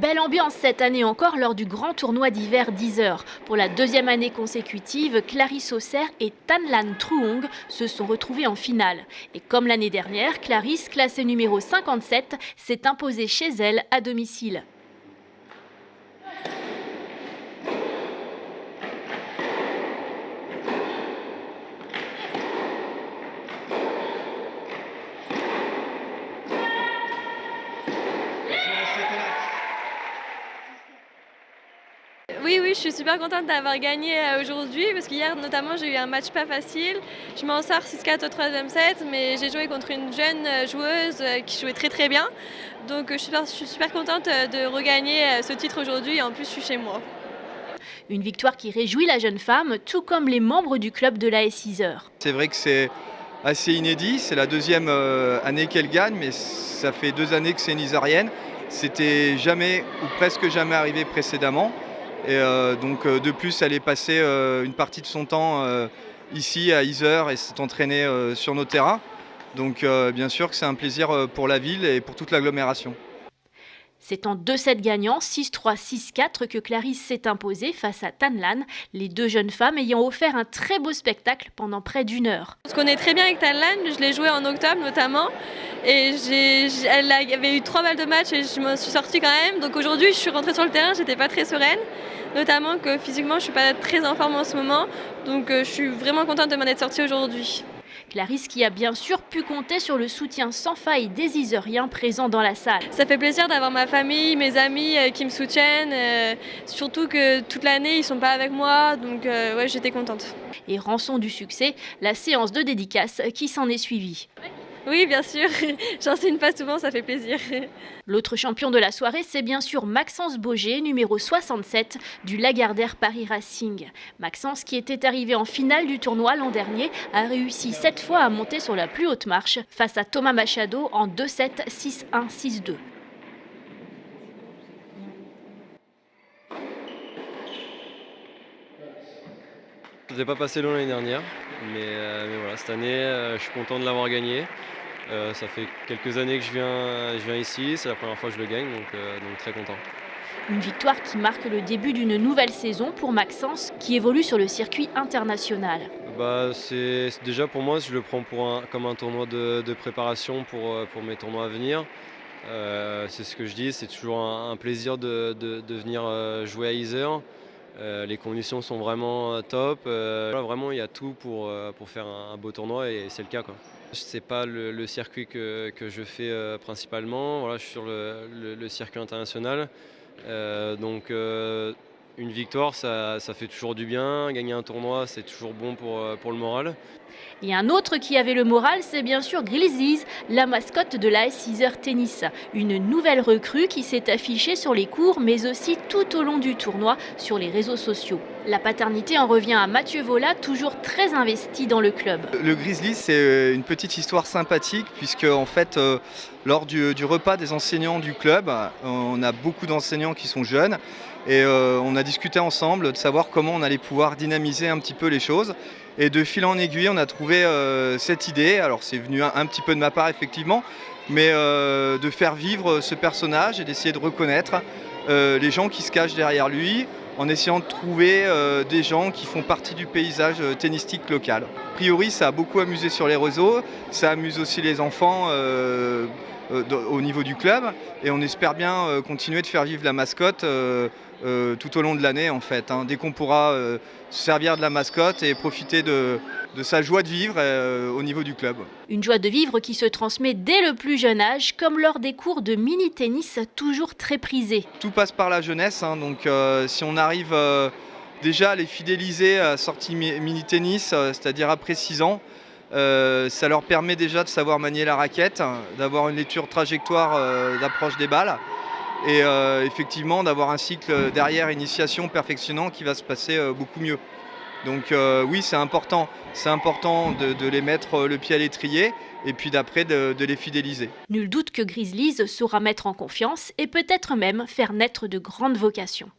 Belle ambiance cette année encore lors du grand tournoi d'hiver 10 heures. Pour la deuxième année consécutive, Clarisse Auxerre et Tanlan Truong se sont retrouvés en finale. Et comme l'année dernière, Clarisse, classée numéro 57, s'est imposée chez elle à domicile. Oui, oui, je suis super contente d'avoir gagné euh, aujourd'hui parce qu'hier notamment j'ai eu un match pas facile. Je m'en sors 6-4 au troisième set, mais j'ai joué contre une jeune euh, joueuse euh, qui jouait très très bien. Donc je suis super, je suis super contente de regagner ce titre aujourd'hui et en plus je suis chez moi. Une victoire qui réjouit la jeune femme, tout comme les membres du club de la S6 C'est vrai que c'est assez inédit, c'est la deuxième année qu'elle gagne, mais ça fait deux années que c'est une Isarienne. C'était jamais ou presque jamais arrivé précédemment. Euh, donc euh, de plus, elle est passée euh, une partie de son temps ici à Iser et s'est entraînée sur nos terrains. Donc bien sûr que c'est un plaisir pour la ville et pour toute l'agglomération. C'est en 2-7 gagnants, 6-3, 6-4 que Clarisse s'est imposée face à Tanlan, les deux jeunes femmes ayant offert un très beau spectacle pendant près d'une heure. On se connaît très bien avec Tanlan, je l'ai joué en octobre notamment, et elle avait eu trois balles de match et je me suis sortie quand même. Donc aujourd'hui, je suis rentrée sur le terrain, j'étais pas très sereine, notamment que physiquement, je suis pas très en forme en ce moment, donc euh, je suis vraiment contente de m'en être sortie aujourd'hui. Clarisse qui a bien sûr pu compter sur le soutien sans faille des Iseriens présents dans la salle. Ça fait plaisir d'avoir ma famille, mes amis euh, qui me soutiennent, euh, surtout que toute l'année ils sont pas avec moi, donc euh, ouais j'étais contente. Et rançon du succès, la séance de dédicace qui s'en est suivie. Oui, bien sûr. J'enseigne pas souvent, ça fait plaisir. L'autre champion de la soirée, c'est bien sûr Maxence Boger, numéro 67 du Lagardère Paris Racing. Maxence, qui était arrivé en finale du tournoi l'an dernier, a réussi sept fois à monter sur la plus haute marche face à Thomas Machado en 2-7, 6-1, 6-2. Je n'ai pas passé long l'année dernière, mais, euh, mais, voilà, cette année, euh, je suis content de l'avoir gagné. Euh, ça fait quelques années que je viens, je viens ici, c'est la première fois que je le gagne, donc, donc très content. Une victoire qui marque le début d'une nouvelle saison pour Maxence, qui évolue sur le circuit international. Bah, c'est déjà pour moi, je le prends pour un, comme un tournoi de, de, préparation pour, pour mes tournois à venir. Euh, c'est ce que je dis, c'est toujours un, un plaisir de, de, de, venir jouer à Iser. Euh, les conditions sont vraiment top. Euh, vraiment, il y a tout pour, pour faire un, beau tournoi et c'est le cas. Ce n'est pas le, circuit que, que je fais euh, principalement. Voilà, je suis sur le, le, le circuit international. Euh, donc euh, une victoire, ça, ça, fait toujours du bien. Gagner un tournoi, c'est toujours bon pour, euh, pour le moral. Et un autre qui avait le moral, c'est bien sûr Grizzlies, la mascotte de la S6 Tennis. Une nouvelle recrue qui s'est affichée sur les cours, mais aussi tout au long du tournoi sur les réseaux sociaux. La paternité en revient à Mathieu Vola, toujours très investi dans le club. Le Grizzly, c'est euh, une petite histoire sympathique, puisque en fait, euh, lors du, repas des enseignants du club, on a beaucoup d'enseignants qui sont jeunes, et euh, on a discuté ensemble de savoir comment on allait pouvoir dynamiser un petit peu les choses. Et de fil en aiguille, on a trouvé euh, cette idée. Alors c'est venu un, petit peu de ma part effectivement, mais euh, de faire vivre ce personnage et d'essayer de reconnaître les gens qui se cachent derrière lui, en essayant de trouver euh, des gens qui font partie du paysage euh, tennistique local. A priori, ça a beaucoup amusé sur les réseaux, ça amuse aussi les enfants euh, au niveau du club, et on espère bien continuer de faire vivre la mascotte euh, tout au long de l'année en fait. Hein, dès qu'on pourra euh, se servir de la mascotte et profiter de, de sa joie de vivre euh, au niveau du club. Une joie de vivre qui se transmet dès le plus jeune âge, comme lors des cours de mini-tennis toujours très prisés. Tout passe par la jeunesse, hein, donc si on arrive déjà à les fidéliser à sortie mini-tennis, c'est-à-dire après 6 ans, ça leur permet déjà de savoir manier la raquette, d'avoir une lecture trajectoire d'approche des balles et euh, effectivement d'avoir un cycle derrière initiation perfectionnant qui va se passer euh, beaucoup mieux. Donc euh, oui, c'est important, c'est important de, les mettre le pied à l'étrier et puis d'après de, les fidéliser. Nul doute que Grizzlies saura mettre en confiance et peut-être même faire naître de grandes vocations.